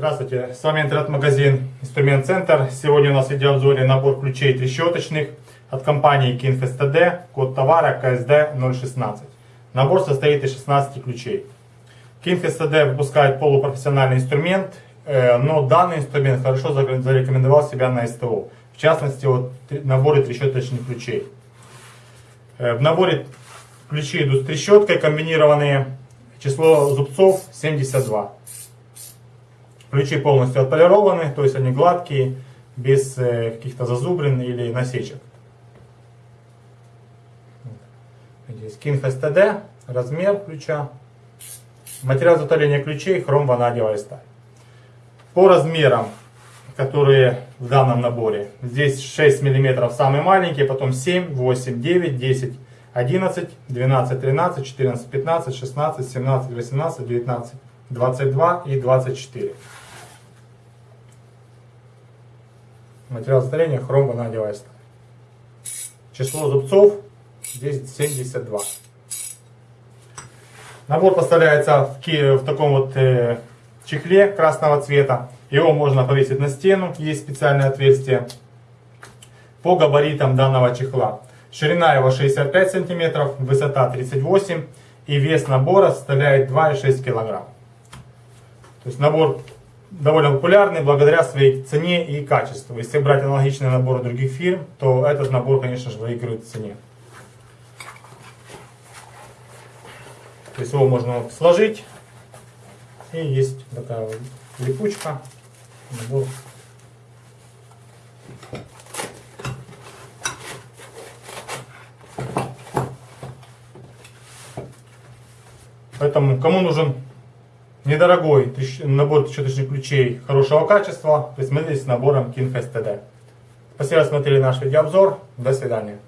Здравствуйте, с вами интернет-магазин Инструмент Центр. Сегодня у нас в видеообзоре набор ключей трещоточных от компании Kinfest TD, код товара KSD 016. Набор состоит из 16 ключей. Kinfest TD выпускает полупрофессиональный инструмент, э, но данный инструмент хорошо зарекомендовал себя на СТО. В частности, вот наборы трещоточных ключей. Э, в наборе ключи идут с трещоткой комбинированные. Число зубцов 72. Ключи полностью отполированы, то есть они гладкие, без э, каких-то зазубрин или насечек. Здесь Kinfest TD, размер ключа. Материал изготовления ключей хром ванадиевая сталь. По размерам, которые в данном наборе, здесь 6 мм самый маленький, потом 7, 8, 9, 10, 11, 12, 13, 14, 15, 16, 17, 18, 19, 22 и 24. Материал изготовления хром ванадиевая сталь. Число зубцов здесь 72. Набор поставляется в, в таком вот э, чехле красного цвета. Его можно повесить на стену, есть специальное отверстие. По габаритам данного чехла. Ширина его 65 см, высота 38 и вес набора составляет 2,6 кг. То есть набор довольно популярный благодаря своей цене и качеству. Если брать аналогичные наборы других фирм, то этот набор, конечно же, выигрывает в цене. То есть его можно сложить. И есть такая вот липучка. Набор. Поэтому, кому нужен Недорогой набор трещоточных ключей хорошего качества. Присмотритесь с набором KingFest TD. Спасибо, что смотрели наш видеообзор. До свидания.